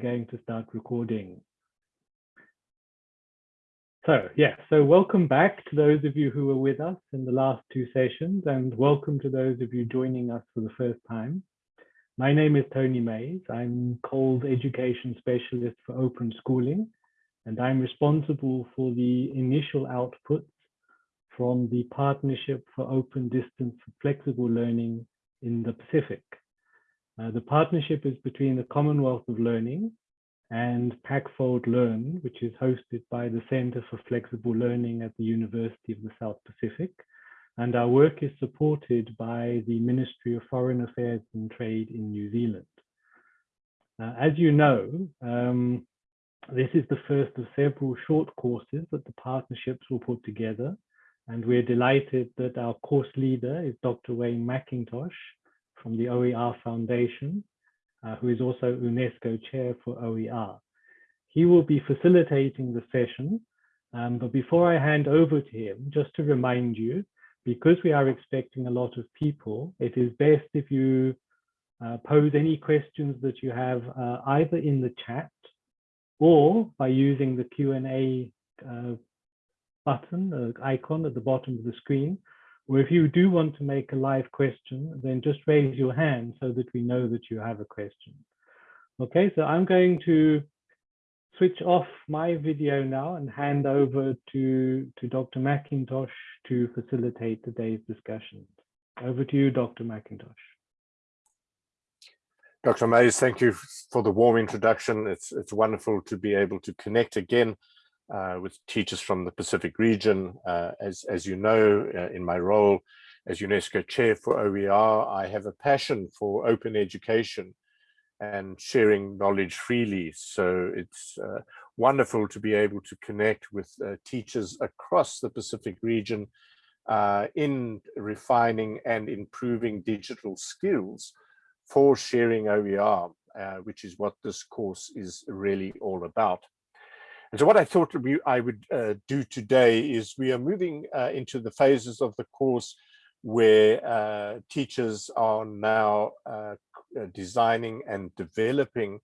going to start recording. So yeah, so welcome back to those of you who were with us in the last two sessions and welcome to those of you joining us for the first time. My name is Tony Mays. I'm COL's Education Specialist for Open Schooling and I'm responsible for the initial outputs from the Partnership for Open Distance Flexible Learning in the Pacific. Uh, the partnership is between the Commonwealth of Learning and PACFOLD Learn, which is hosted by the Center for Flexible Learning at the University of the South Pacific. And our work is supported by the Ministry of Foreign Affairs and Trade in New Zealand. Uh, as you know, um, this is the first of several short courses that the partnerships will put together. And we're delighted that our course leader is Dr. Wayne McIntosh, from the OER Foundation, uh, who is also UNESCO Chair for OER. He will be facilitating the session, um, but before I hand over to him, just to remind you, because we are expecting a lot of people, it is best if you uh, pose any questions that you have uh, either in the chat or by using the Q&A uh, button, uh, icon at the bottom of the screen, or if you do want to make a live question, then just raise your hand so that we know that you have a question. Okay, so I'm going to switch off my video now and hand over to, to Dr. McIntosh to facilitate today's discussion. Over to you, Dr. McIntosh. Dr. Mays, thank you for the warm introduction. It's, it's wonderful to be able to connect again uh, with teachers from the Pacific region. Uh, as, as you know, uh, in my role as UNESCO chair for OER, I have a passion for open education and sharing knowledge freely. So it's uh, wonderful to be able to connect with uh, teachers across the Pacific region uh, in refining and improving digital skills for sharing OER, which is what this course is really all about. And so what I thought we, I would uh, do today is we are moving uh, into the phases of the course where uh, teachers are now uh, uh, designing and developing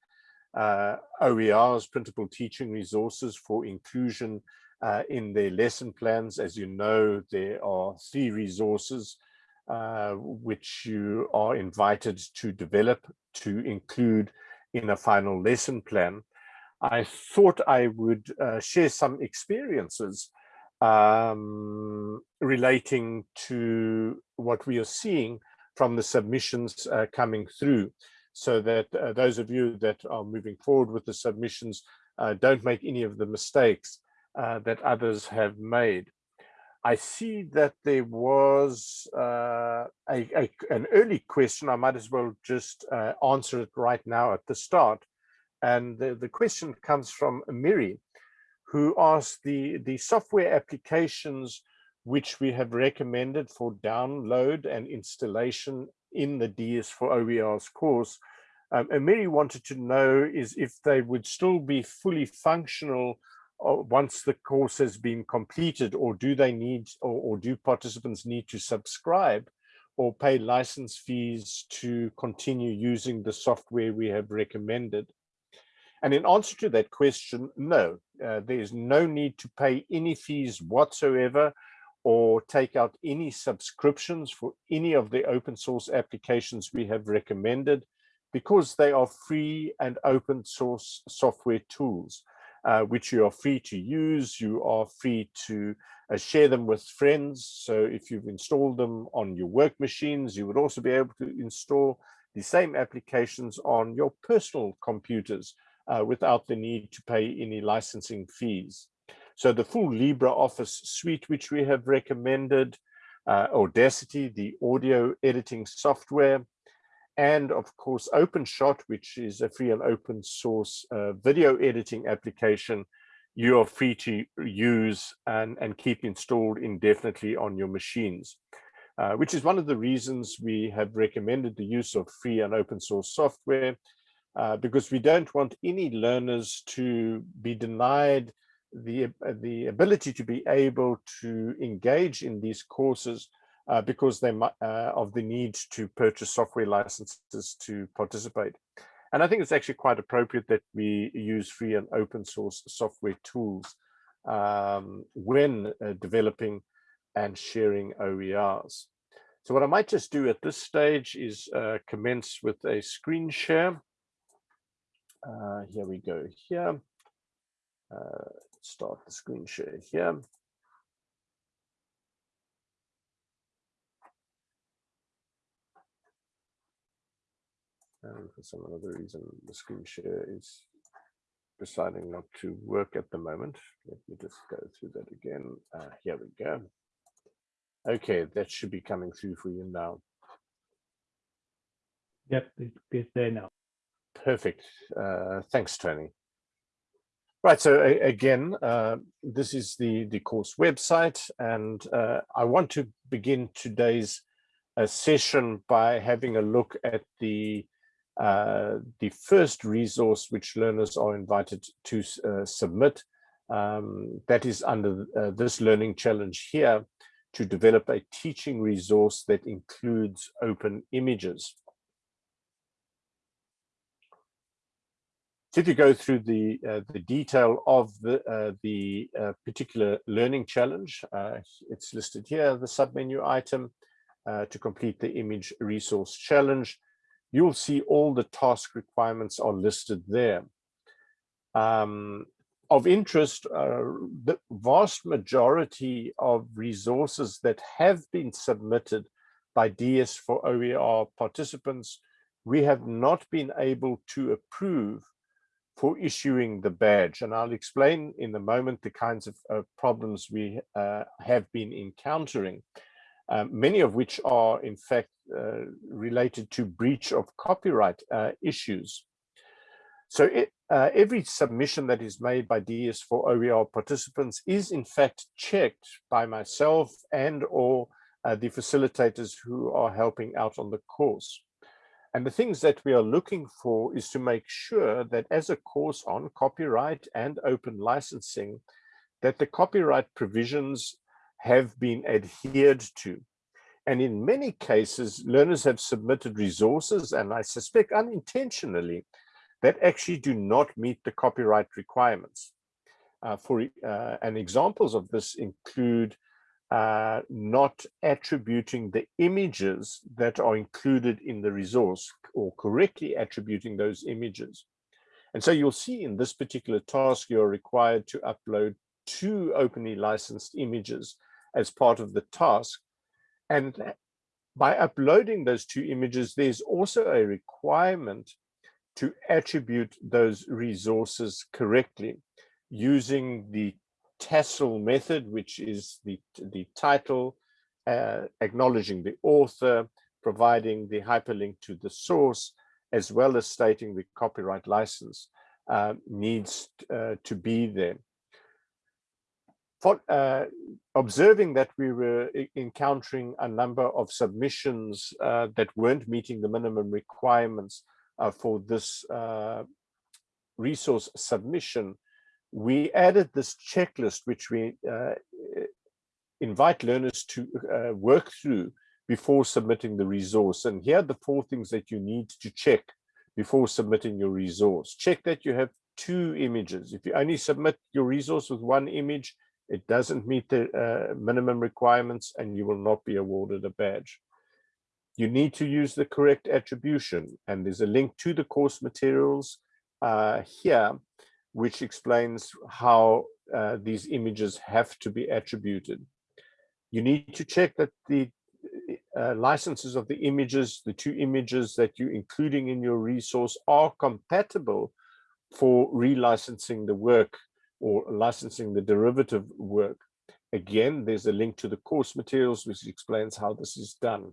uh, OERs, printable teaching resources for inclusion in their lesson plans. As you know, there are three resources which you are invited to develop to include in a final lesson plan. I thought I would uh, share some experiences um, relating to what we are seeing from the submissions uh, coming through so that uh, those of you that are moving forward with the submissions uh, don't make any of the mistakes uh, that others have made. I see that there was uh, a, a, an early question. I might as well just answer it right now at the start. And the, the question comes from Miri, who asked the, the software applications which we have recommended for download and installation in the DS4OER's course. Um, and Mary wanted to know is if they would still be fully functional uh, once the course has been completed, or do they need, or, or do participants need to subscribe or pay license fees to continue using the software we have recommended? And in answer to that question, no, uh, there is no need to pay any fees whatsoever or take out any subscriptions for any of the open source applications we have recommended because they are free and open source software tools, uh, which you are free to use. You are free to uh, share them with friends. So if you've installed them on your work machines, you would also be able to install the same applications on your personal computers uh, without the need to pay any licensing fees. So the full LibreOffice suite, which we have recommended, uh, Audacity, the audio editing software, and of course OpenShot, which is a free and open source uh, video editing application you are free to use and, and keep installed indefinitely on your machines, uh, which is one of the reasons we have recommended the use of free and open source software uh, because we don't want any learners to be denied the, uh, the ability to be able to engage in these courses uh, because they might, uh, of the need to purchase software licenses to participate. And I think it's actually quite appropriate that we use free and open source software tools um, when uh, developing and sharing OERs. So what I might just do at this stage is uh, commence with a screen share. Uh, here we go here. Uh, start the screen share here. And for some other reason, the screen share is deciding not to work at the moment. Let me just go through that again. Uh, here we go. Okay, that should be coming through for you now. Yep, it's there now. Perfect. Uh, thanks, Tony. Right, so again, uh, this is the, the course website, and uh, I want to begin today's uh, session by having a look at the uh, the first resource which learners are invited to uh, submit. Um, that is under this learning challenge here to develop a teaching resource that includes open images. If you go through the uh, the detail of the uh, the uh, particular learning challenge, uh, it's listed here, the submenu item uh, to complete the image resource challenge. You'll see all the task requirements are listed there. Um, of interest, uh, the vast majority of resources that have been submitted by DS for OER participants, we have not been able to approve for issuing the badge. And I'll explain in a moment the kinds of problems we uh, have been encountering, um, many of which are in fact uh, related to breach of copyright uh, issues. So it, uh, every submission that is made by DS for OER participants is in fact checked by myself and or uh, the facilitators who are helping out on the course. And the things that we are looking for is to make sure that as a course on copyright and open licensing, that the copyright provisions have been adhered to. And in many cases, learners have submitted resources, and I suspect unintentionally, that actually do not meet the copyright requirements. Uh, for uh, and examples of this include uh, not attributing the images that are included in the resource or correctly attributing those images. And so you'll see in this particular task, you're required to upload two openly licensed images as part of the task. And by uploading those two images, there's also a requirement to attribute those resources correctly using the TASL method, which is the, the title, uh, acknowledging the author, providing the hyperlink to the source, as well as stating the copyright license uh, needs uh, to be there. For, uh, observing that we were encountering a number of submissions uh, that weren't meeting the minimum requirements uh, for this resource submission, we added this checklist, which we uh, invite learners to uh, work through before submitting the resource. And here are the four things that you need to check before submitting your resource. Check that you have two images. If you only submit your resource with one image, it doesn't meet the uh, minimum requirements and you will not be awarded a badge. You need to use the correct attribution and there's a link to the course materials uh, here which explains how uh, these images have to be attributed. You need to check that the uh, licenses of the images, the two images that you're including in your resource are compatible for relicensing the work or licensing the derivative work. Again, there's a link to the course materials, which explains how this is done.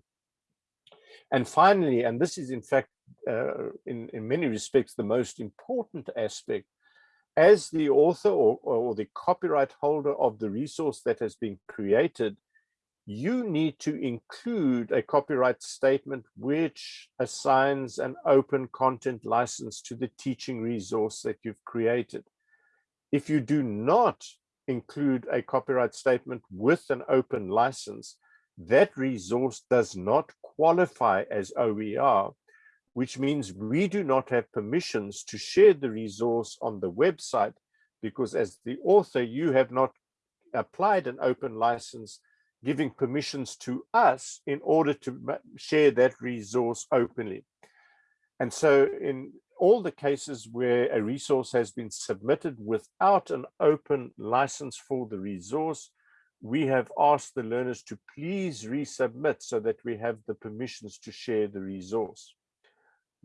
And finally, and this is in fact, uh, in, in many respects, the most important aspect as the author or, or the copyright holder of the resource that has been created, you need to include a copyright statement which assigns an open content license to the teaching resource that you've created. If you do not include a copyright statement with an open license, that resource does not qualify as OER, which means we do not have permissions to share the resource on the website because as the author, you have not applied an open license giving permissions to us in order to share that resource openly. And so in all the cases where a resource has been submitted without an open license for the resource, we have asked the learners to please resubmit so that we have the permissions to share the resource.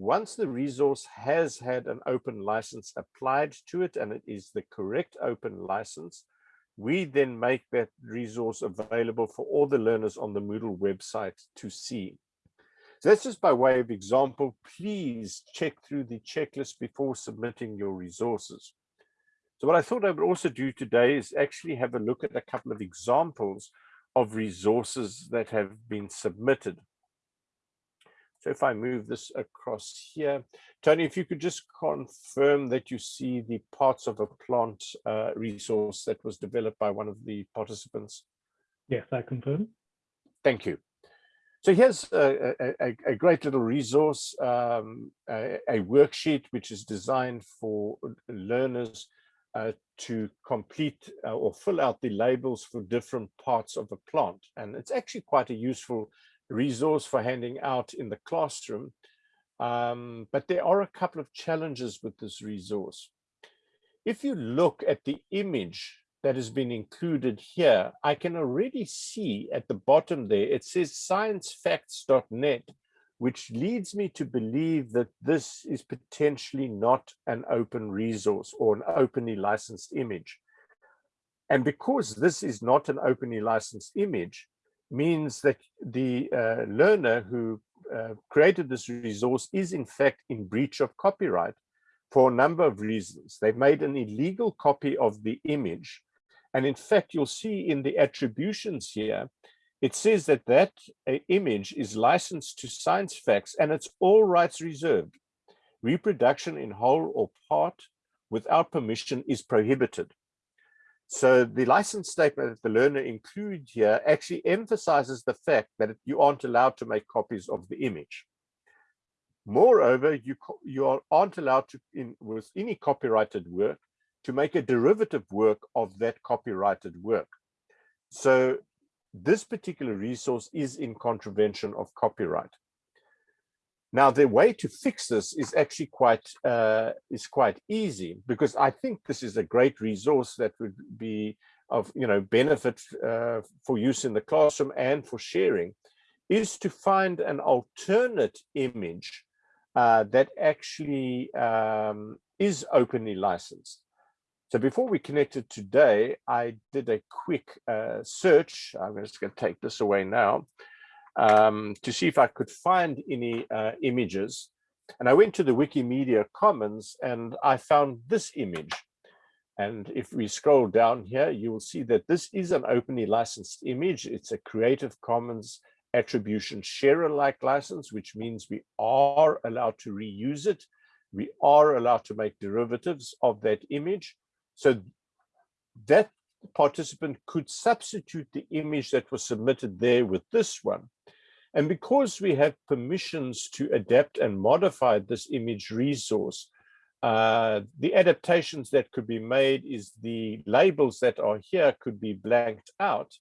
Once the resource has had an open license applied to it and it is the correct open license, we then make that resource available for all the learners on the Moodle website to see. So that's just by way of example. Please check through the checklist before submitting your resources. So what I thought I would also do today is actually have a look at a couple of examples of resources that have been submitted. So if I move this across here, Tony, if you could just confirm that you see the parts of a plant uh, resource that was developed by one of the participants. Yes, I confirm. Thank you. So here's a, a, a great little resource, um, a, a, worksheet which is designed for learners uh, to complete uh, or fill out the labels for different parts of a plant. And it's actually quite a useful resource for handing out in the classroom. Um, but there are a couple of challenges with this resource. If you look at the image that has been included here, I can already see at the bottom there, it says sciencefacts.net, which leads me to believe that this is potentially not an open resource or an openly licensed image. And because this is not an openly licensed image, means that the uh, learner who uh, created this resource is in fact in breach of copyright for a number of reasons. They've made an illegal copy of the image. And in fact, you'll see in the attributions here, it says that that uh, image is licensed to science facts and it's all rights reserved. Reproduction in whole or part without permission is prohibited. So the license statement that the learner include here actually emphasizes the fact that you aren't allowed to make copies of the image. Moreover, you, you aren't allowed to, in, with any copyrighted work, to make a derivative work of that copyrighted work. So this particular resource is in contravention of copyright. Now, the way to fix this is actually quite uh, is quite easy because I think this is a great resource that would be of you know benefit uh, for use in the classroom and for sharing, is to find an alternate image uh, that actually um, is openly licensed. So before we connected today, I did a quick uh, search. I'm just going to take this away now um, to see if I could find any uh, images. And I went to the Wikimedia Commons and I found this image. And if we scroll down here, you will see that this is an openly licensed image. It's a Creative Commons attribution share alike license, which means we are allowed to reuse it. We are allowed to make derivatives of that image. So that participant could substitute the image that was submitted there with this one. And because we have permissions to adapt and modify this image resource, uh, the adaptations that could be made is the labels that are here could be blanked out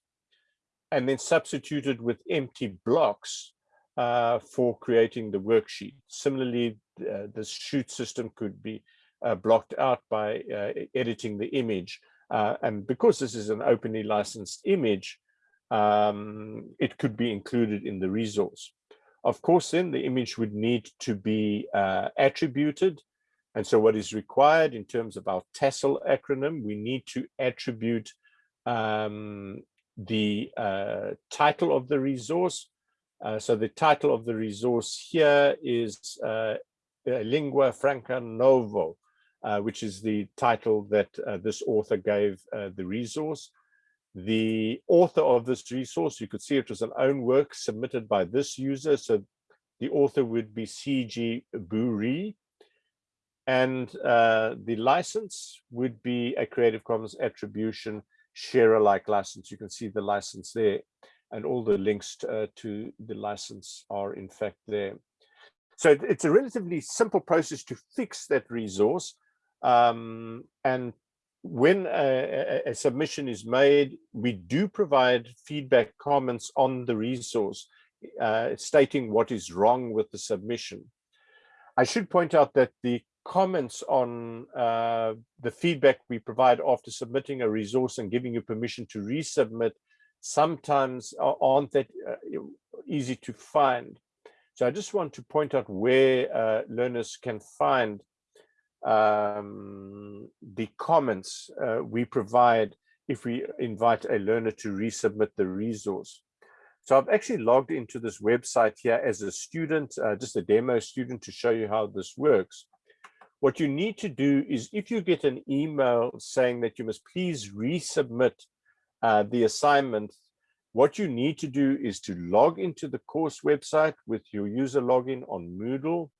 and then substituted with empty blocks uh, for creating the worksheet. Similarly, uh, the shoot system could be uh, blocked out by uh, editing the image. Uh, and because this is an openly licensed image, um, it could be included in the resource. Of course, then the image would need to be uh, attributed. And so what is required in terms of our TASL acronym, we need to attribute um, the uh, title of the resource. Uh, so the title of the resource here is uh, Lingua Franca Novo, uh, which is the title that uh, this author gave the resource. The author of this resource, you could see it was an own work submitted by this user. So the author would be CG Buri. And uh, the license would be a Creative Commons attribution share alike license. You can see the license there and all the links to, uh, to the license are in fact there. so it's a relatively simple process to fix that resource. Um, and when a, a, submission is made, we do provide feedback comments on the resource, uh, stating what is wrong with the submission. I should point out that the comments on uh, the feedback we provide after submitting a resource and giving you permission to resubmit sometimes aren't that uh, easy to find. So I just want to point out where uh, learners can find um, the comments uh, we provide if we invite a learner to resubmit the resource. So I've actually logged into this website here as a student, uh, just a demo student to show you how this works. What you need to do is if you get an email saying that you must please resubmit uh, the assignment, what you need to do is to log into the course website with your user login on Moodle.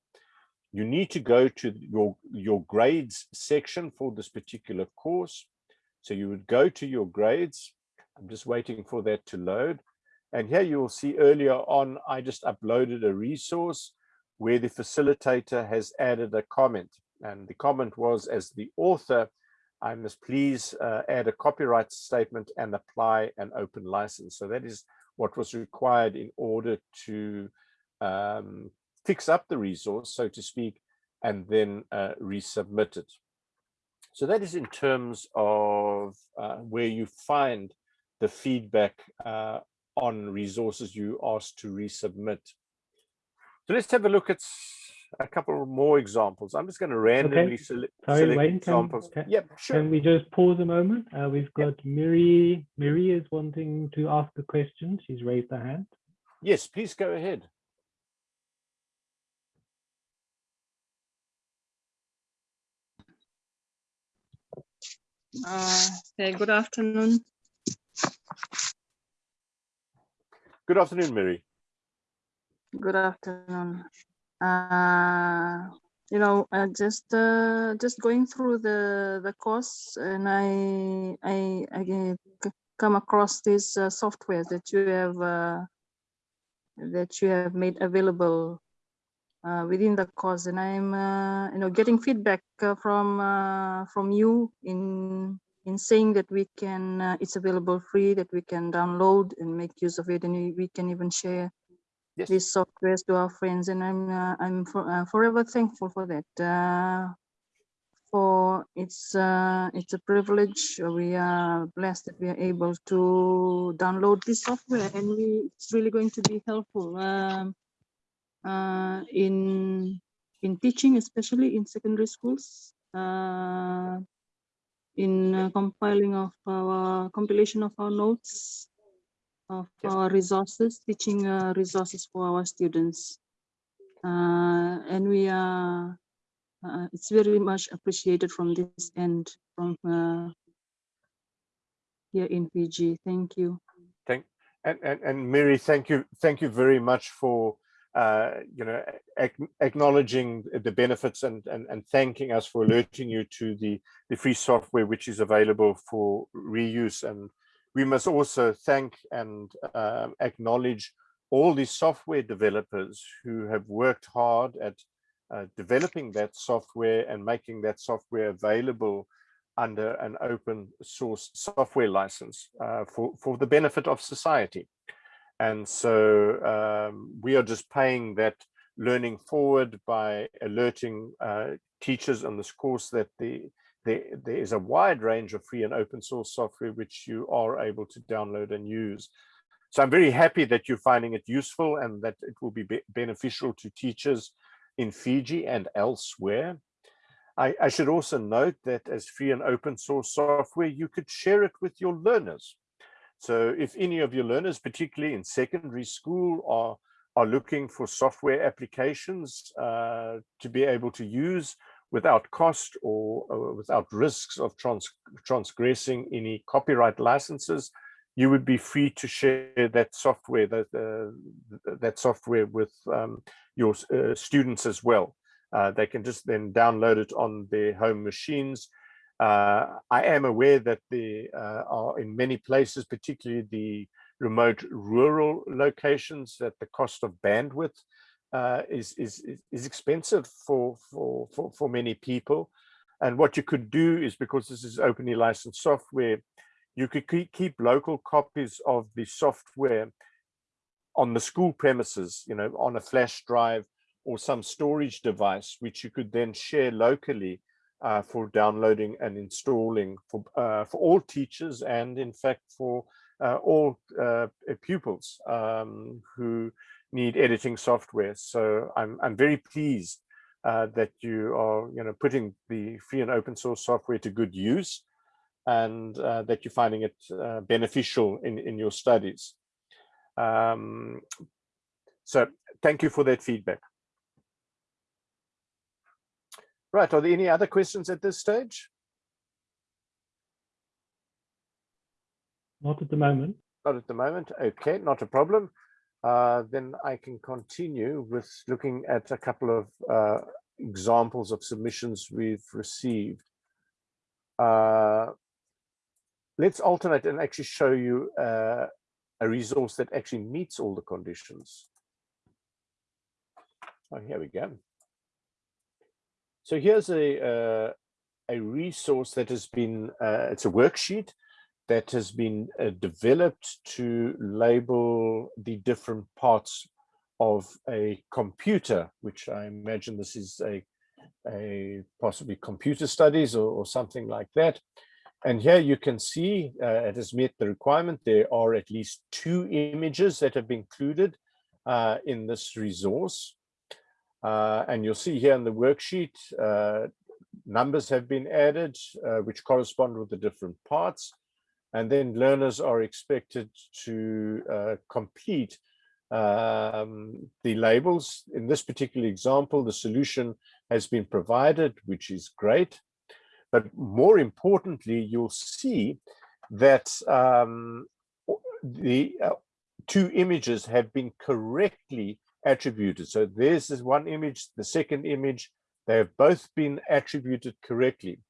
You need to go to your, your grades section for this particular course. So you would go to your grades. I'm just waiting for that to load. And here you will see earlier on, I just uploaded a resource where the facilitator has added a comment. And the comment was, as the author, I must please uh, add a copyright statement and apply an open license. So that is what was required in order to um, fix up the resource, so to speak, and then uh, resubmit it. So that is in terms of uh, where you find the feedback uh, on resources you asked to resubmit. So let's have a look at a couple more examples. I'm just going to randomly okay. select, Sorry, select Wayne, examples. Can, yep, sure. Can we just pause a moment? Uh, we've got yep. Miri. Miri is wanting to ask a question. She's raised her hand. Yes, please go ahead. Uh, hey, good afternoon. Good afternoon, Mary. Good afternoon. Uh, you know, uh, just uh, just going through the the course, and I I, I come across this uh, software that you have uh, that you have made available uh, within the course, and I'm uh, you know getting feedback uh, from uh, from you in in saying that we can, uh, it's available free, that we can download and make use of it, and we, can even share yes. these softwares to our friends. And I'm uh, I'm for, uh, forever thankful for that. Uh, for it's uh, it's a privilege. We are blessed that we are able to download this software, and we it's really going to be helpful um, uh, in in teaching, especially in secondary schools. Uh, in uh, compiling of our compilation of our notes of yes. our resources, teaching uh, resources for our students. Uh, and we are, uh, it's very much appreciated from this end from uh, here in Fiji. Thank you. Thank and, and, and Mary, thank you. Thank you very much for uh, you know, acknowledging the benefits and, and, and thanking us for alerting you to the, the free software which is available for reuse. And we must also thank and uh, acknowledge all the software developers who have worked hard at uh, developing that software and making that software available under an open source software license uh, for, for the benefit of society. And so um, we are just paying that learning forward by alerting uh, teachers on this course that the, the, there is a wide range of free and open source software which you are able to download and use. So I'm very happy that you're finding it useful and that it will be, be beneficial to teachers in Fiji and elsewhere. I, I, should also note that as free and open source software, you could share it with your learners. So if any of your learners, particularly in secondary school, are, are looking for software applications uh, to be able to use without cost or, or without risks of trans transgressing any copyright licenses, you would be free to share that software that uh, that software with um, your uh, students as well. Uh, they can just then download it on their home machines uh, I am aware that there uh, are in many places, particularly the remote rural locations, that the cost of bandwidth uh, is, is, is expensive for, for, for, for many people. And what you could do is because this is openly licensed software, you could keep local copies of the software on the school premises, you know, on a flash drive or some storage device, which you could then share locally uh, for downloading and installing for, uh, for all teachers and in fact for uh, all uh, pupils um, who need editing software. So I'm, I'm very pleased uh, that you are you know, putting the free and open source software to good use and uh, that you're finding it beneficial in, in your studies. Um, so thank you for that feedback. Right, are there any other questions at this stage? Not at the moment. Not at the moment. Okay, not a problem. Uh, then I can continue with looking at a couple of uh, examples of submissions we've received. Uh, let's alternate and actually show you uh, a resource that actually meets all the conditions. Oh, here we go. So here's a uh, a resource that has been uh, it's a worksheet that has been uh, developed to label the different parts of a computer, which I imagine this is a a possibly computer studies or, or something like that. And here you can see uh, it has met the requirement. There are at least two images that have been included uh, in this resource. Uh, and you'll see here in the worksheet, uh, numbers have been added, uh, which correspond with the different parts. And then learners are expected to uh, complete um, the labels. In this particular example, the solution has been provided, which is great. But more importantly, you'll see that um, the uh, two images have been correctly attributed. So this one image, the second image, they have both been attributed correctly.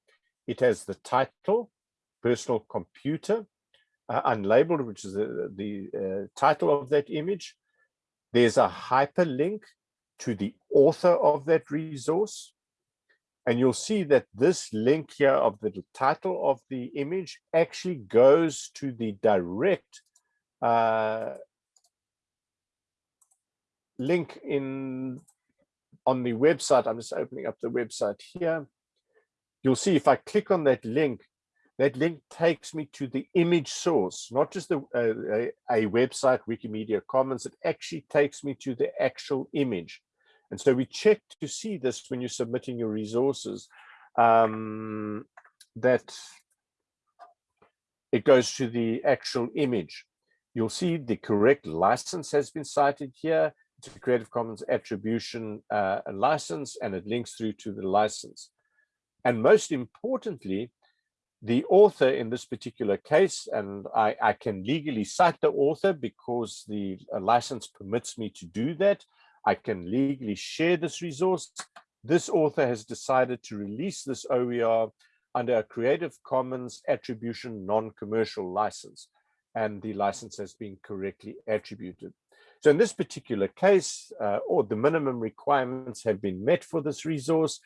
It has the title, personal computer, uh, unlabeled, which is the, the uh, title of that image. There's a hyperlink to the author of that resource. And you'll see that this link here of the title of the image actually goes to the direct uh, link in on the website. I'm just opening up the website here. You'll see if I click on that link, that link takes me to the image source, not just the, uh, a, a website, Wikimedia Commons, it actually takes me to the actual image. And so we check to see this when you're submitting your resources, um, that it goes to the actual image. You'll see the correct license has been cited here to Creative Commons attribution uh, license and it links through to the license. And most importantly, the author in this particular case, and I, I can legally cite the author because the uh, license permits me to do that. I can legally share this resource. This author has decided to release this OER under a Creative Commons attribution non-commercial license, and the license has been correctly attributed. So in this particular case, uh, all the minimum requirements have been met for this resource.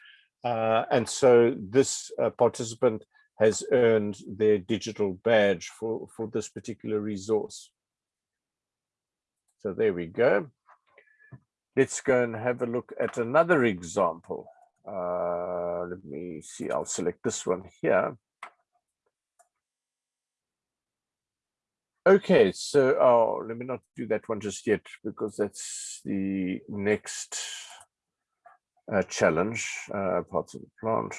Uh, and so this uh, participant has earned their digital badge for, for this particular resource. So there we go. Let's go and have a look at another example. Uh, let me see, I'll select this one here. Okay, so oh, let me not do that one just yet because that's the next uh, challenge, uh, parts of the plant.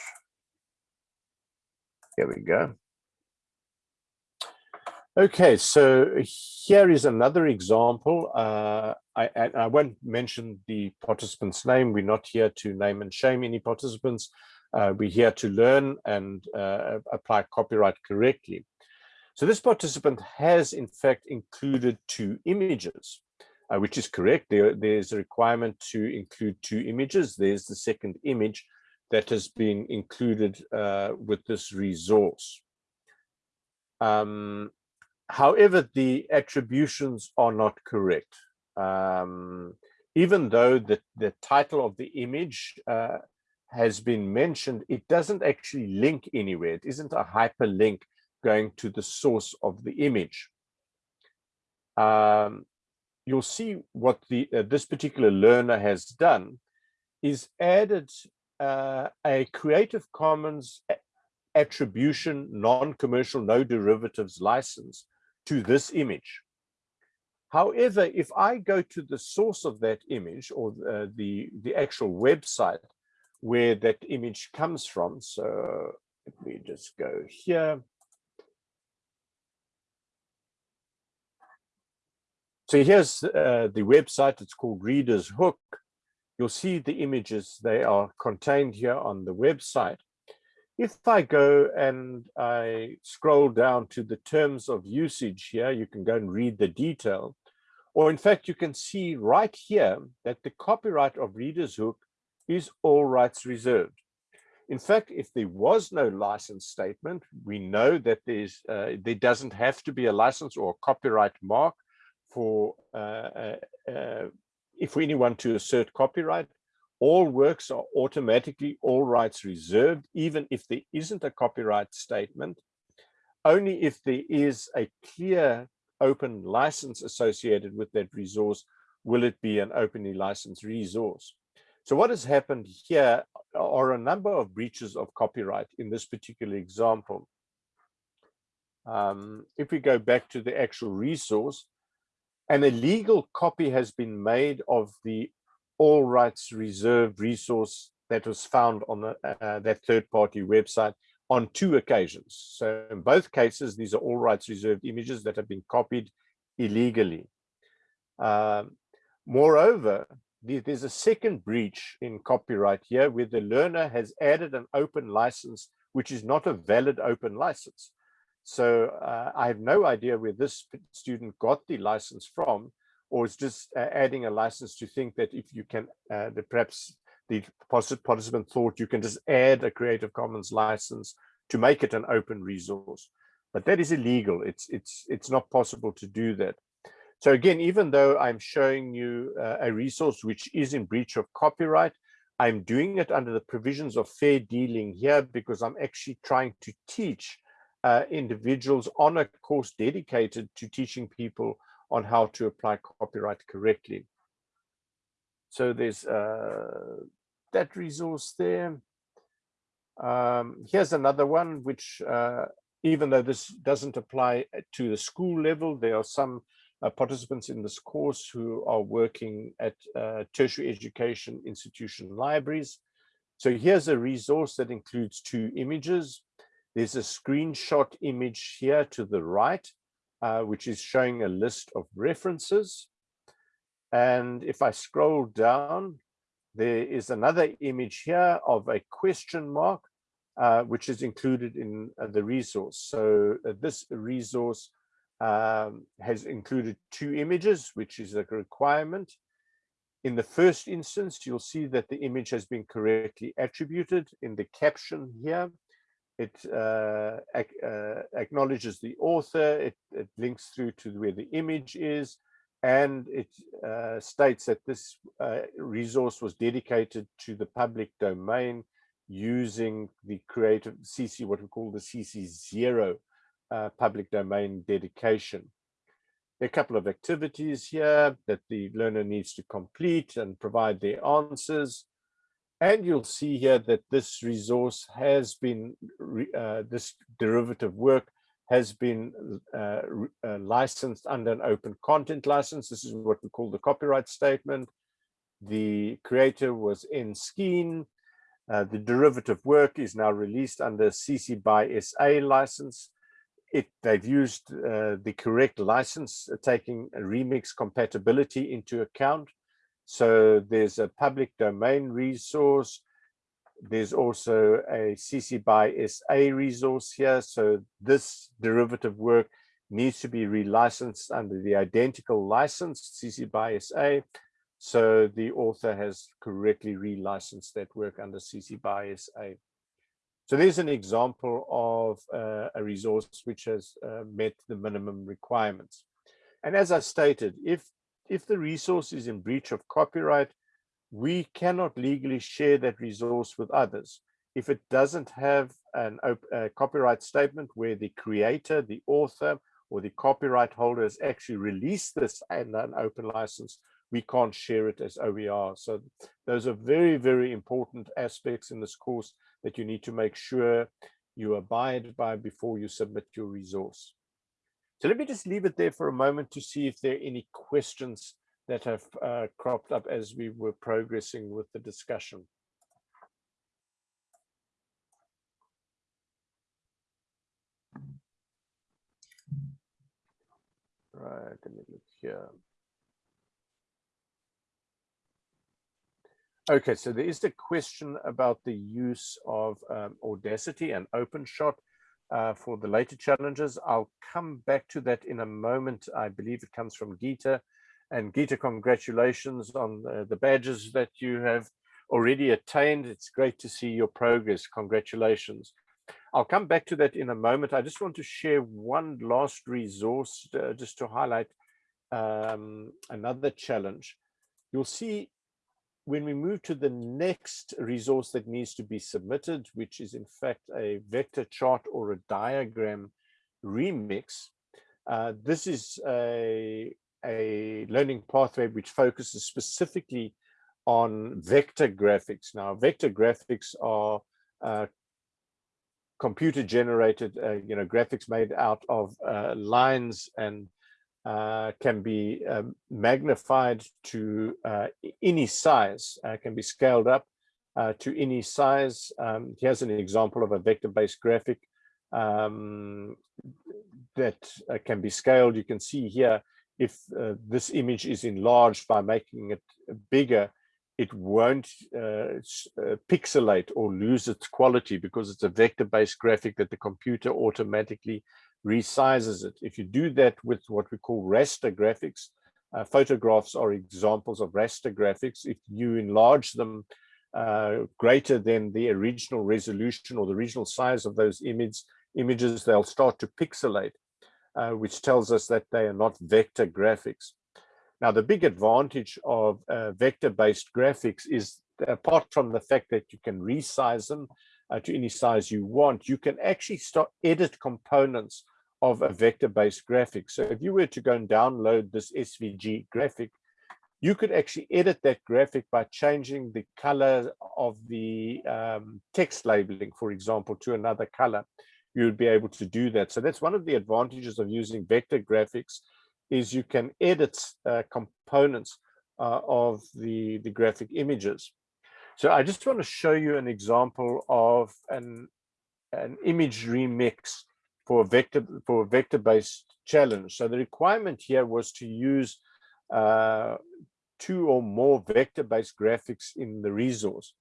Here we go. Okay, so here is another example. Uh, I, I, won't mention the participant's name. We're not here to name and shame any participants. Uh, we're here to learn and uh, apply copyright correctly. So this participant has in fact included two images, uh, which is correct. There, there's a requirement to include two images. There's the second image that has been included uh, with this resource. Um, however, the attributions are not correct. Um, even though the, the title of the image uh, has been mentioned, it doesn't actually link anywhere. It isn't a hyperlink going to the source of the image. Um, you'll see what the uh, this particular learner has done is added uh, a Creative Commons attribution, non-commercial, no derivatives license to this image. However, if I go to the source of that image or uh, the, the actual website where that image comes from, so let me just go here. So here's uh, the website, it's called Reader's Hook. You'll see the images, they are contained here on the website. If I go and I scroll down to the terms of usage here, you can go and read the detail. Or in fact, you can see right here that the copyright of Reader's Hook is all rights reserved. In fact, if there was no license statement, we know that there's uh, there doesn't have to be a license or a copyright mark for uh, uh, uh if anyone to assert copyright all works are automatically all rights reserved, even if there isn't a copyright statement, only if there is a clear open license associated with that resource, will it be an openly licensed resource. So what has happened here are a number of breaches of copyright in this particular example. Um, if we go back to the actual resource, an illegal copy has been made of the all rights reserved resource that was found on the, uh, that third party website on two occasions. So in both cases, these are all rights reserved images that have been copied illegally. Um, moreover, there's a second breach in copyright here where the learner has added an open license, which is not a valid open license. So uh, I have no idea where this student got the license from, or it's just uh, adding a license to think that if you can, uh, the, perhaps the participant thought you can just add a Creative Commons license to make it an open resource. But that is illegal. It's, it's, it's not possible to do that. So again, even though I'm showing you uh, a resource which is in breach of copyright, I'm doing it under the provisions of fair dealing here because I'm actually trying to teach uh, individuals on a course dedicated to teaching people on how to apply copyright correctly. So there's uh, that resource there. Um, here's another one, which uh, even though this doesn't apply to the school level, there are some uh, participants in this course who are working at uh, tertiary education institution libraries. So here's a resource that includes two images. There's a screenshot image here to the right, uh, which is showing a list of references. And if I scroll down, there is another image here of a question mark, uh, which is included in uh, the resource. So uh, this resource um, has included two images, which is a requirement. In the first instance, you'll see that the image has been correctly attributed in the caption here it uh, ac uh, acknowledges the author, it, it, links through to where the image is, and it uh, states that this uh, resource was dedicated to the public domain using the creative CC, what we call the CC0 uh, public domain dedication. There are a couple of activities here that the learner needs to complete and provide their answers. And you'll see here that this resource has been, uh, this derivative work has been uh, uh, licensed under an open content license. This is what we call the copyright statement. The creator was Enskeen. Uh, the derivative work is now released under CC by SA license. It, they've used uh, the correct license, taking remix compatibility into account. So there's a public domain resource. There's also a CC by SA resource here. So this derivative work needs to be relicensed under the identical license, CC by SA. So the author has correctly relicensed that work under CC by SA. So there's an example of uh, a resource which has uh, met the minimum requirements. And as I stated, if if the resource is in breach of copyright, we cannot legally share that resource with others. If it doesn't have an, a copyright statement where the creator, the author, or the copyright holder has actually released this and an open license, we can't share it as OER. So those are very, very important aspects in this course that you need to make sure you abide by before you submit your resource. So let me just leave it there for a moment to see if there are any questions that have uh, cropped up as we were progressing with the discussion. Right, let me look here. Okay, so there is a question about the use of um, Audacity and OpenShot uh, for the later challenges. I'll come back to that in a moment. I believe it comes from Gita. And Gita, congratulations on the, the badges that you have already attained. It's great to see your progress. Congratulations. I'll come back to that in a moment. I just want to share one last resource uh, just to highlight um, another challenge. You'll see when we move to the next resource that needs to be submitted, which is in fact a vector chart or a diagram remix, uh, this is a, a learning pathway which focuses specifically on vector graphics. Now, vector graphics are uh, computer generated, uh, you know, graphics made out of uh, lines and uh, can be um, magnified to uh, any size, uh, can be scaled up uh, to any size. Um, here's an example of a vector-based graphic um, that uh, can be scaled. You can see here, if this image is enlarged by making it bigger, it won't pixelate or lose its quality because it's a vector-based graphic that the computer automatically resizes it. If you do that with what we call raster graphics, uh, photographs are examples of raster graphics. If you enlarge them uh, greater than the original resolution or the original size of those image, images, they'll start to pixelate, uh, which tells us that they are not vector graphics. Now, the big advantage of uh, vector-based graphics is apart from the fact that you can resize them uh, to any size you want, you can actually start edit components of a vector-based graphic. So if you were to go and download this SVG graphic, you could actually edit that graphic by changing the color of the um, text labeling, for example, to another color. You would be able to do that. So that's one of the advantages of using vector graphics is you can edit uh, components uh, of the, the graphic images. So I just want to show you an example of an, an image remix for a vector for a vector-based challenge. So the requirement here was to use uh, two or more vector-based graphics in the resource.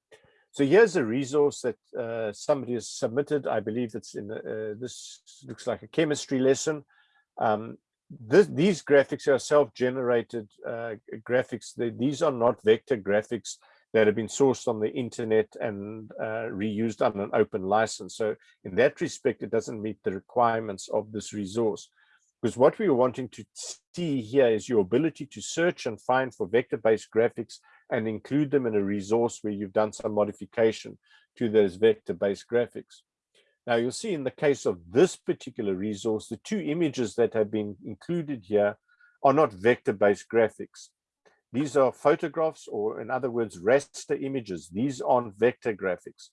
So here's a resource that uh, somebody has submitted. I believe it's in uh, this looks like a chemistry lesson. Um, this, these graphics are self-generated uh, graphics. They, these are not vector graphics that have been sourced on the internet and uh, reused on an open license. So in that respect, it doesn't meet the requirements of this resource. Because what we are wanting to see here is your ability to search and find for vector-based graphics and include them in a resource where you've done some modification to those vector-based graphics. Now you'll see in the case of this particular resource, the two images that have been included here are not vector-based graphics. These are photographs, or in other words, raster images. These aren't vector graphics.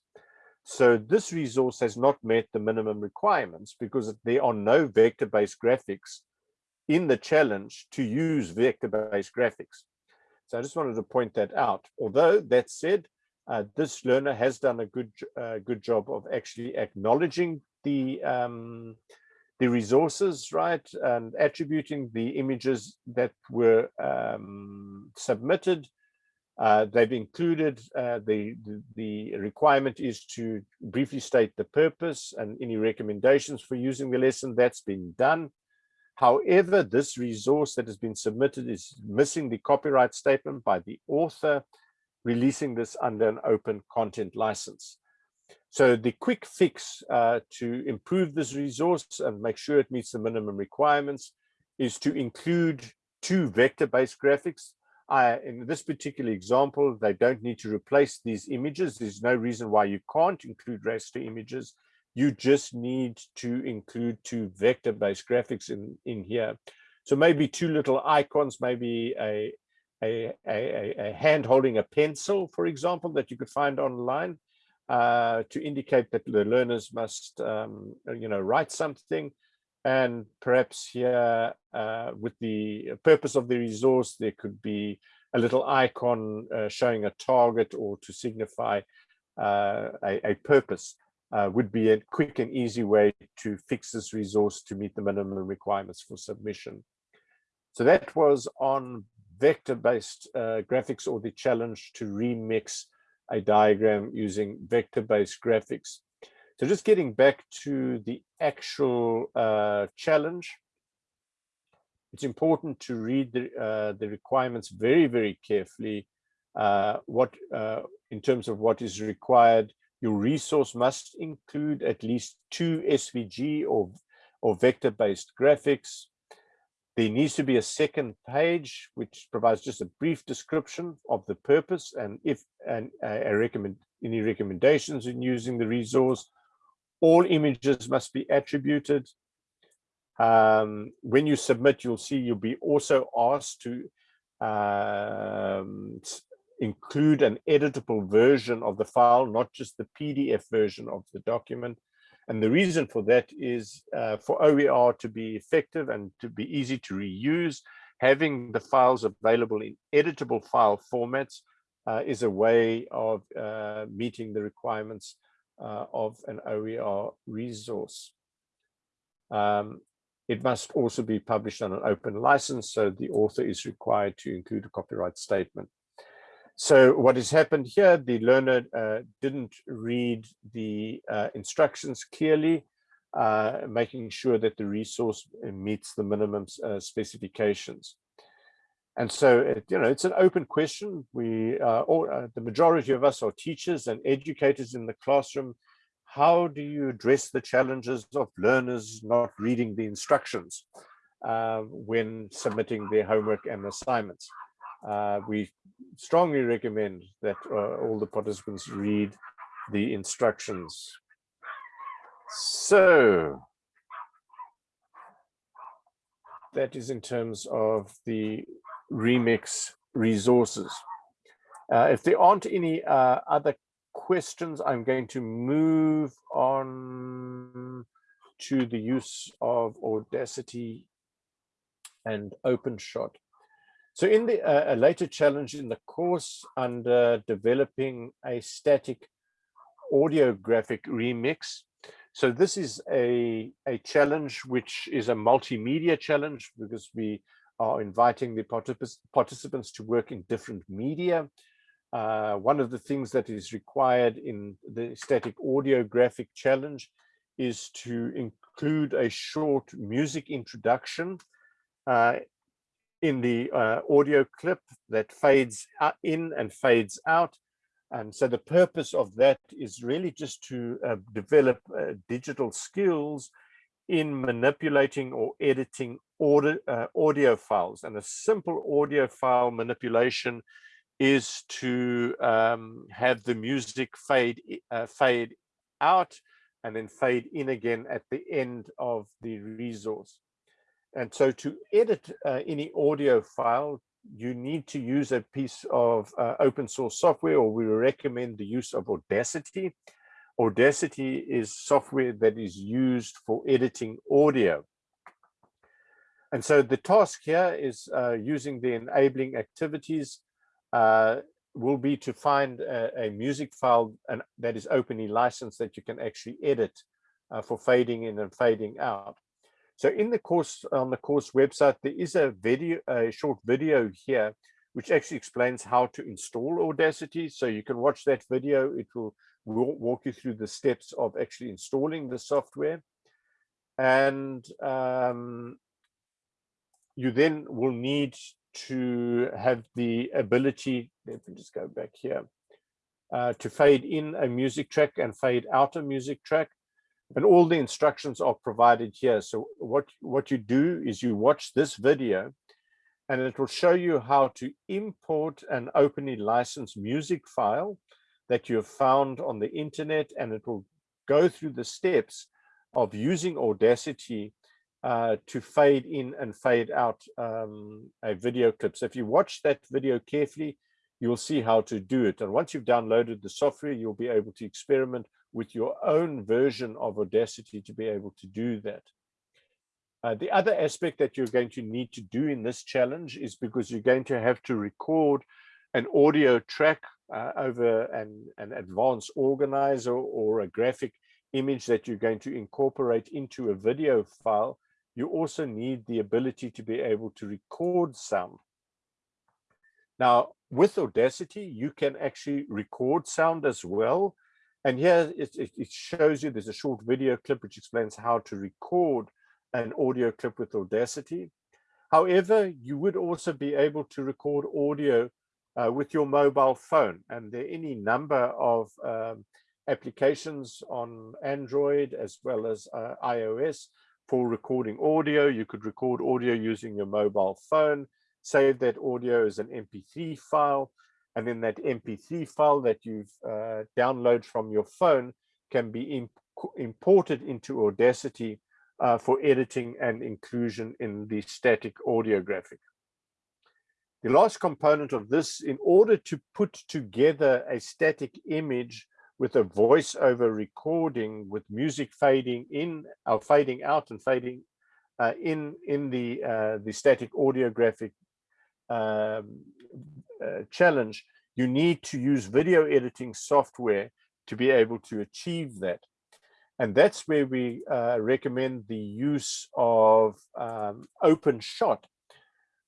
So this resource has not met the minimum requirements because there are no vector-based graphics in the challenge to use vector-based graphics. So I just wanted to point that out. Although that said, uh, this learner has done a good uh, good job of actually acknowledging the um, the resources, right, and attributing the images that were um, submitted. Uh, they've included uh, the, the, the requirement is to briefly state the purpose and any recommendations for using the lesson that's been done. However, this resource that has been submitted is missing the copyright statement by the author, releasing this under an open content license. So the quick fix uh, to improve this resource and make sure it meets the minimum requirements is to include two vector-based graphics. I, in this particular example, they don't need to replace these images. There's no reason why you can't include raster images. You just need to include two vector-based graphics in, in here. So maybe two little icons, maybe a, a, a, a hand holding a pencil, for example, that you could find online uh, to indicate that the learners must, um, you know, write something. And perhaps here, uh, with the purpose of the resource, there could be a little icon uh, showing a target or to signify uh, a, a, purpose uh, would be a quick and easy way to fix this resource to meet the minimum requirements for submission. So that was on vector-based uh, graphics or the challenge to remix a diagram using vector-based graphics. So just getting back to the actual uh, challenge, it's important to read the, uh, the requirements very, very carefully. Uh, what uh, in terms of what is required, your resource must include at least two SVG or, or vector-based graphics. There needs to be a second page which provides just a brief description of the purpose and if and a recommend any recommendations in using the resource all images must be attributed. Um, when you submit, you'll see you'll be also asked to um, include an editable version of the file, not just the PDF version of the document. And the reason for that is uh, for OER to be effective and to be easy to reuse, having the files available in editable file formats uh, is a way of uh, meeting the requirements uh, of an OER resource. Um, it must also be published on an open license, so the author is required to include a copyright statement. So what has happened here, the learner uh, didn't read the uh, instructions clearly, uh, making sure that the resource meets the minimum uh, specifications. And so, it, you know, it's an open question. We, uh, all, uh, the majority of us are teachers and educators in the classroom. How do you address the challenges of learners not reading the instructions uh, when submitting their homework and assignments? Uh, we strongly recommend that uh, all the participants read the instructions. So that is in terms of the remix resources. Uh, if there aren't any uh, other questions, I'm going to move on to the use of Audacity and OpenShot. So in the uh, a later challenge in the course under developing a static audiographic remix. So this is a, a challenge which is a multimedia challenge because we are inviting the particip participants to work in different media. Uh, one of the things that is required in the static audiographic challenge is to include a short music introduction uh, in the uh, audio clip that fades in and fades out. And so the purpose of that is really just to uh, develop uh, digital skills in manipulating or editing audio, uh, audio files. And a simple audio file manipulation is to um, have the music fade uh, fade out and then fade in again at the end of the resource. And so to edit uh, any audio file, you need to use a piece of uh, open source software, or we recommend the use of Audacity. Audacity is software that is used for editing audio. And so the task here is uh, using the enabling activities uh, will be to find a, a music file and that is openly licensed that you can actually edit uh, for fading in and fading out. So in the course on the course website, there is a video, a short video here, which actually explains how to install Audacity. So you can watch that video. It will walk you through the steps of actually installing the software. And um, you then will need to have the ability, let me just go back here, uh, to fade in a music track and fade out a music track. And all the instructions are provided here. So what, what you do is you watch this video and it will show you how to import an openly licensed music file that you have found on the internet and it will go through the steps of using Audacity uh, to fade in and fade out um, a video clip. So if you watch that video carefully, you'll see how to do it. And once you've downloaded the software, you'll be able to experiment with your own version of Audacity to be able to do that. Uh, the other aspect that you're going to need to do in this challenge is because you're going to have to record an audio track uh, over an, an advanced organizer or a graphic image that you're going to incorporate into a video file, you also need the ability to be able to record sound. Now, with Audacity, you can actually record sound as well. And here it, it, shows you, there's a short video clip which explains how to record an audio clip with Audacity. However, you would also be able to record audio uh, with your mobile phone. And there are any number of um, applications on Android as well as uh, iOS for recording audio. You could record audio using your mobile phone, save that audio as an MP3 file, and then that MP3 file that you've uh, downloaded from your phone can be imp imported into Audacity uh, for editing and inclusion in the static audio graphic. The last component of this, in order to put together a static image with a voiceover recording with music fading in or fading out and fading uh, in in the uh, the static audio graphic um, uh, challenge, you need to use video editing software to be able to achieve that. And that's where we uh, recommend the use of um, OpenShot,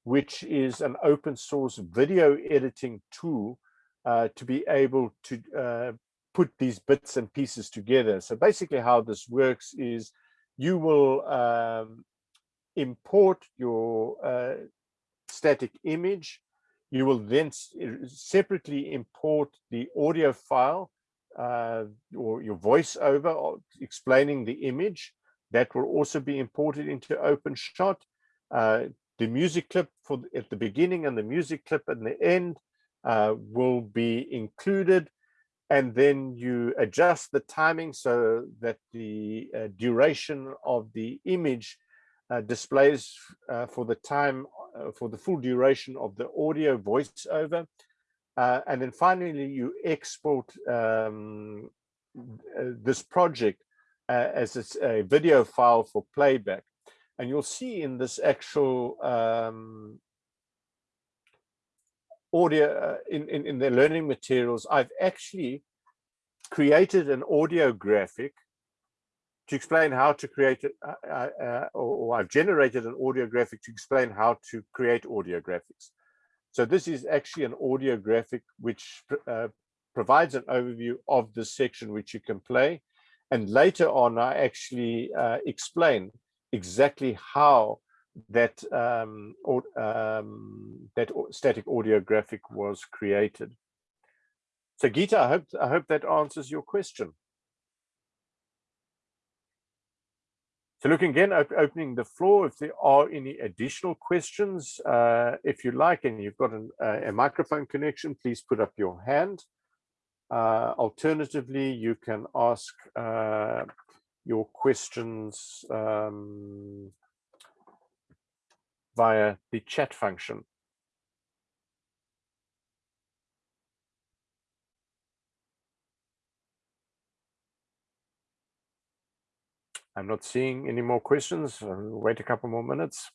which is an open source video editing tool uh, to be able to uh, put these bits and pieces together. So basically how this works is you will um, import your uh, static image. You will then separately import the audio file uh, or your voiceover explaining the image. That will also be imported into OpenShot. Uh, the music clip for at the beginning and the music clip at the end uh, will be included and then you adjust the timing so that the uh, duration of the image uh, displays uh, for the time uh, for the full duration of the audio voiceover. Uh, and then finally you export um, uh, this project as a, a, video file for playback. And you'll see in this actual um, audio uh, in, in, in the learning materials, I've actually created an audio graphic to explain how to create it, uh, uh, or, or, I've generated an audio graphic to explain how to create audio graphics. So this is actually an audio graphic which uh, provides an overview of this section which you can play. And later on, I actually uh, explain exactly how that um, or, um, that static audio graphic was created. So Gita, I hope I hope that answers your question. So looking again, op opening the floor, if there are any additional questions, uh, if you like, and you've got an, uh, a microphone connection, please put up your hand. Uh, alternatively, you can ask uh, your questions um, via the chat function. I'm not seeing any more questions. I'll wait a couple more minutes.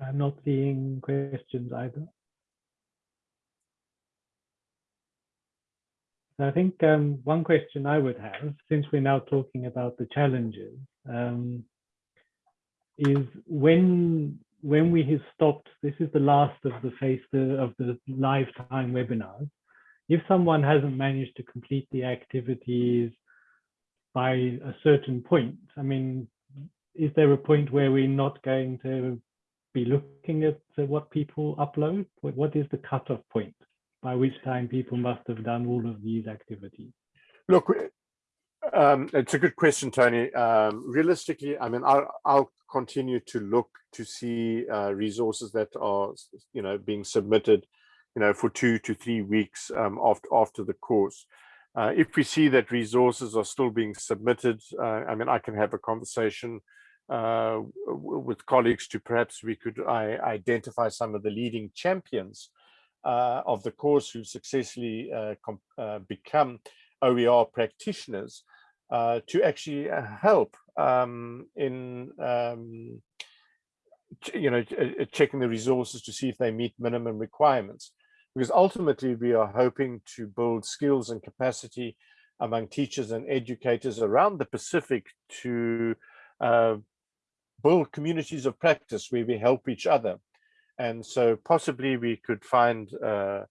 I'm not seeing questions either. I think um, one question I would have, since we're now talking about the challenges, um, is when when we have stopped, this is the last of the face of the lifetime webinars. If someone hasn't managed to complete the activities by a certain point, I mean, is there a point where we're not going to be looking at what people upload? What is the cutoff point by which time people must have done all of these activities? Look, um, it's a good question, Tony. Um, realistically, I mean, I'll, I'll continue to look to see uh, resources that are, you know, being submitted, you know, for two to three weeks um, after after the course. Uh, if we see that resources are still being submitted, uh, I mean, I can have a conversation uh, with colleagues to perhaps we could I, identify some of the leading champions uh, of the course who successfully uh, become OER practitioners uh, to actually uh, help um, in um, you know uh, checking the resources to see if they meet minimum requirements because ultimately we are hoping to build skills and capacity among teachers and educators around the Pacific to uh, build communities of practice where we help each other. And so possibly we could find uh,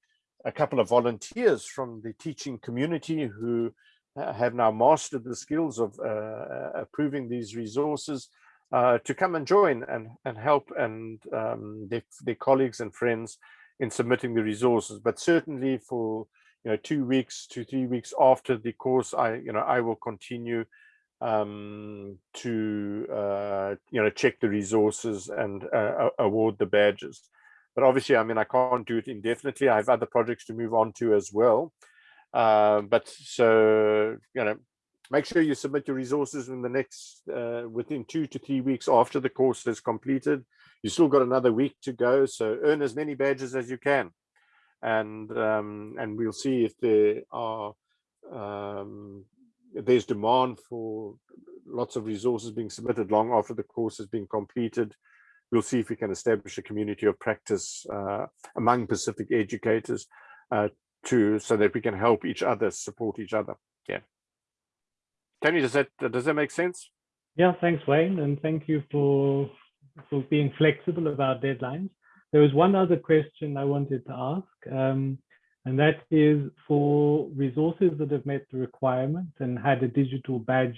a couple of volunteers from the teaching community who have now mastered the skills of uh, uh, approving these resources uh, to come and join and, and help and um, their, their colleagues and friends in submitting the resources. But certainly for you know two weeks to three weeks after the course, I you know I will continue um, to uh, you know check the resources and uh, award the badges. But obviously, I mean, I can't do it indefinitely. I have other projects to move on to as well. Uh, but so, you know, make sure you submit your resources in the next, uh, within two to three weeks after the course is completed. You still got another week to go, so earn as many badges as you can. And um, and we'll see if there are um, if there's demand for lots of resources being submitted long after the course has been completed. We'll see if we can establish a community of practice uh, among Pacific educators uh, to so that we can help each other, support each other. Yeah. Tony, does that does that make sense? Yeah, thanks, Wayne, and thank you for for being flexible about deadlines. There was one other question I wanted to ask, um, and that is for resources that have met the requirements and had a digital badge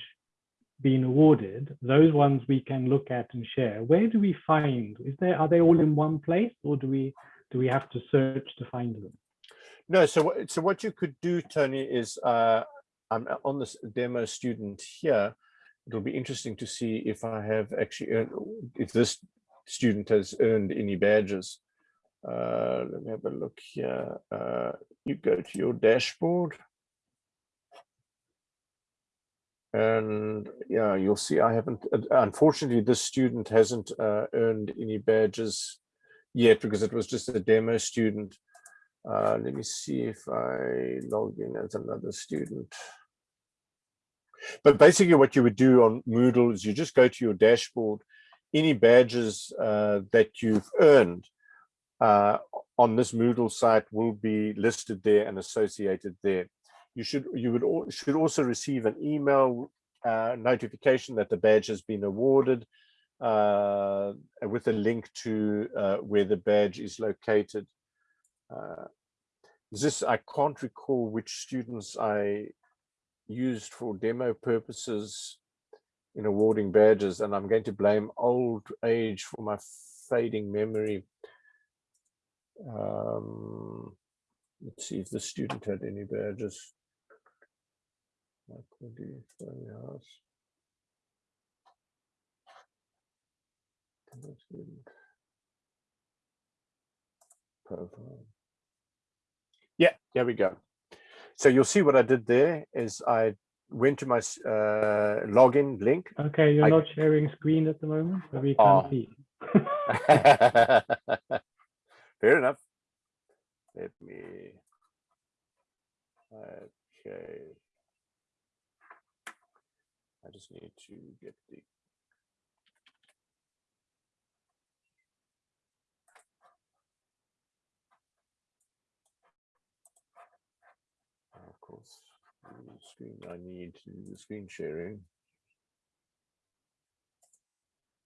been awarded, those ones we can look at and share. Where do we find? Is there are they all in one place, or do we do we have to search to find them? No, so so what you could do, Tony, is uh, I'm on this demo student here. It'll be interesting to see if I have actually earned, if this student has earned any badges. Uh, let me have a look here. Uh, you go to your dashboard. And yeah, you'll see I haven't, unfortunately, this student hasn't uh, earned any badges yet because it was just a demo student. Uh, let me see if I log in as another student. But basically what you would do on Moodle is you just go to your dashboard, any badges uh, that you've earned uh, on this Moodle site will be listed there and associated there. You should you would should also receive an email uh, notification that the badge has been awarded uh, with a link to uh, where the badge is located. Uh, this I can't recall which students I used for demo purposes in awarding badges, and I'm going to blame old age for my fading memory. Um, let's see if the student had any badges. Profile. Yeah, there we go. So you'll see what I did there is I went to my uh, login link. Okay, you're I, not sharing screen at the moment, but we can't oh. see. Fair enough. Let me. Okay. I just need to get the course, screen I need to do the screen sharing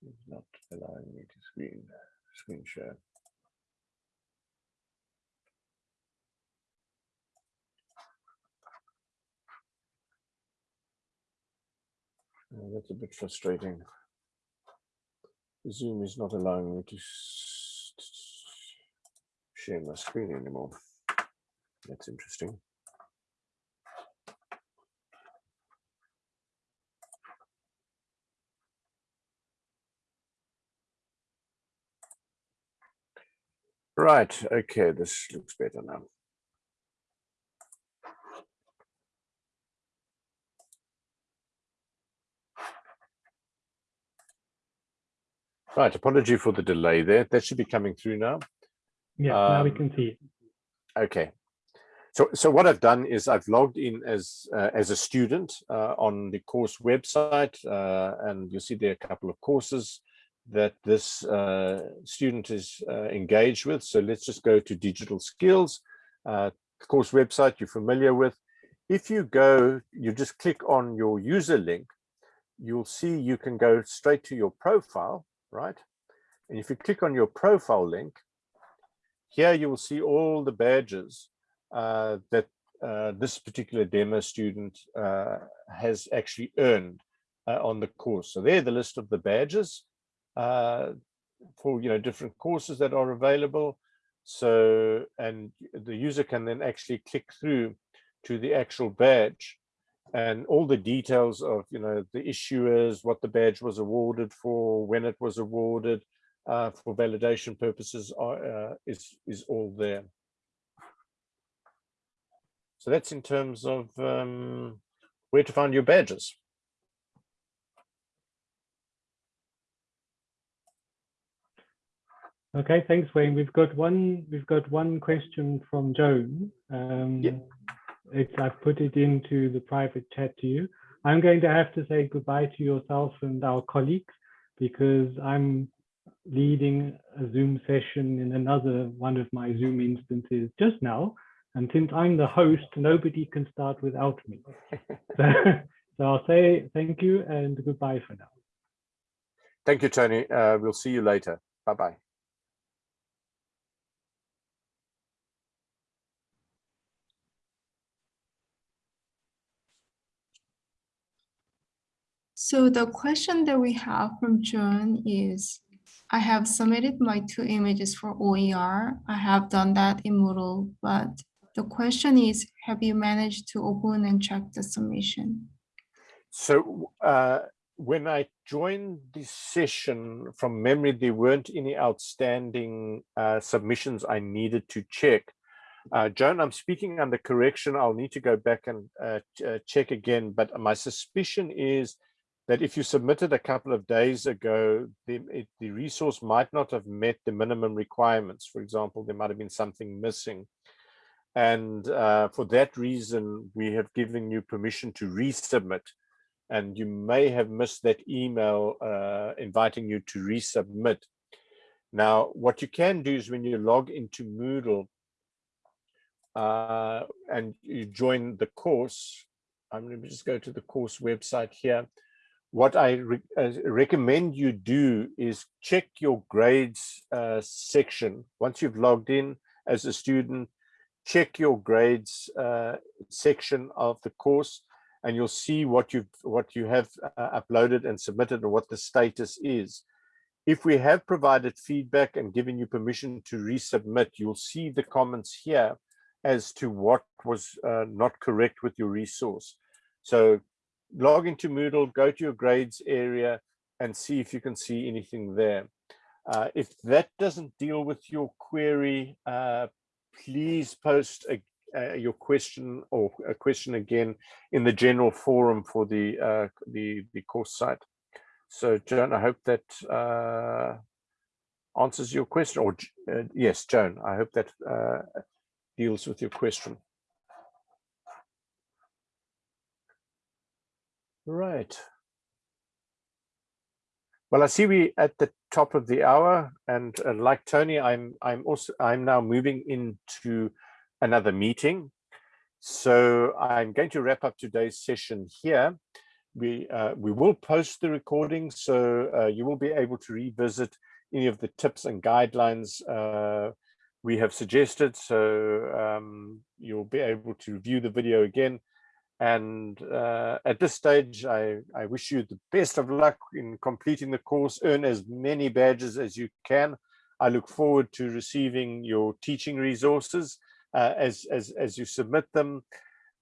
is not allowing me to screen screen share. Oh, that's a bit frustrating. Zoom is not allowing me to share my screen anymore. That's interesting. Right, okay, this looks better now. Right, apology for the delay there. That should be coming through now. Yeah, now we Um, can see it. Okay. So, so what I've done is I've logged in as uh, as a student uh, on the course website, uh, and you'll see there are a couple of courses that this uh, student is uh, engaged with. So let's just go to digital skills, uh, course website you're familiar with. If you go, you just click on your user link, you'll see you can go straight to your profile, right? And if you click on your profile link, here you will see all the badges uh, that uh, this particular demo student uh, has actually earned on the course. So there, the list of the badges for you know different courses that are available. So and the user can then actually click through to the actual badge and all the details of you know the issuers, what the badge was awarded for, when it was awarded, uh, for validation purposes are, uh, is is all there. So that's in terms of um, where to find your badges. Okay, thanks, Wayne. We've got one. We've got one question from Joan. Um, Yeah. It's I've put it into the private chat to you. I'm going to have to say goodbye to yourself and our colleagues because I'm leading a Zoom session in another one of my Zoom instances just now. And since I'm the host, nobody can start without me. so, so I'll say thank you and goodbye for now. Thank you, Tony. Uh, we'll see you later. Bye bye So the question that we have from John is, I have submitted my two images for OER. I have done that in Moodle, but the question is, have you managed to open and check the submission? So uh, when I joined this session from memory, there weren't any outstanding uh, submissions I needed to check. Uh, Joan, I'm speaking under correction. I'll need to go back and uh, uh, check again, but my suspicion is that if you submitted a couple of days ago, the, it, the resource might not have met the minimum requirements. For example, there might have been something missing. And uh, for that reason, we have given you permission to resubmit. And you may have missed that email uh, inviting you to resubmit. Now, what you can do is when you log into Moodle uh, and you join the course, I'm going to just go to the course website here what I re uh, recommend you do is check your grades uh, section. Once you've logged in as a student, check your grades uh, section of the course and you'll see what you've what you have uh, uploaded and submitted and what the status is. If we have provided feedback and given you permission to resubmit, you'll see the comments here as to what was uh, not correct with your resource. So log into Moodle, go to your grades area and see if you can see anything there. Uh, if that doesn't deal with your query, uh, please post a, uh, your question or a question again in the general forum for the uh, the, the course site. So Joan, I hope that uh, answers your question or uh, yes, Joan, I hope that deals with your question. Right. Well, I see we at the top of the hour, and uh, like Tony, I'm I'm also I'm now moving into another meeting. So I'm going to wrap up today's session here. We uh, we will post the recording, so uh, you will be able to revisit any of the tips and guidelines uh, we have suggested. So um, you'll be able to view the video again And uh, at this stage, I, I wish you the best of luck in completing the course, earn as many badges as you can. I look forward to receiving your teaching resources uh, as, as, as you submit them.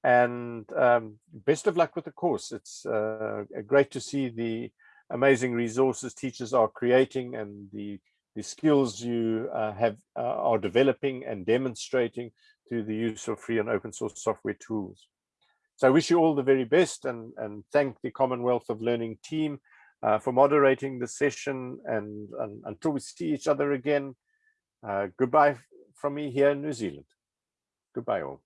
And um, best of luck with the course. It's uh, great to see the amazing resources teachers are creating and the, the skills you uh, have uh, are developing and demonstrating through the use of free and open source software tools. So I wish you all the very best and, and thank the Commonwealth of Learning team uh, for moderating the session and, and, until we see each other again, uh, goodbye from me here in New Zealand. Goodbye all.